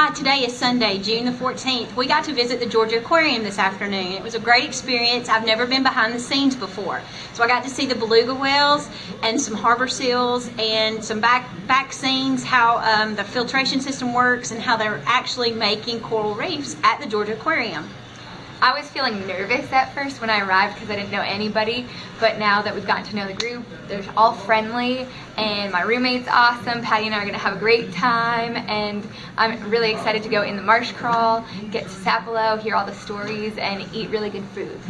Hi, today is Sunday, June the 14th. We got to visit the Georgia Aquarium this afternoon. It was a great experience. I've never been behind the scenes before. So I got to see the beluga whales and some harbor seals and some back, back scenes, how um, the filtration system works and how they're actually making coral reefs at the Georgia Aquarium. I was feeling nervous at first when I arrived because I didn't know anybody, but now that we've gotten to know the group, they're all friendly, and my roommate's awesome. Patty and I are gonna have a great time, and I'm really excited to go in the marsh crawl, get to Sapelo, hear all the stories, and eat really good food.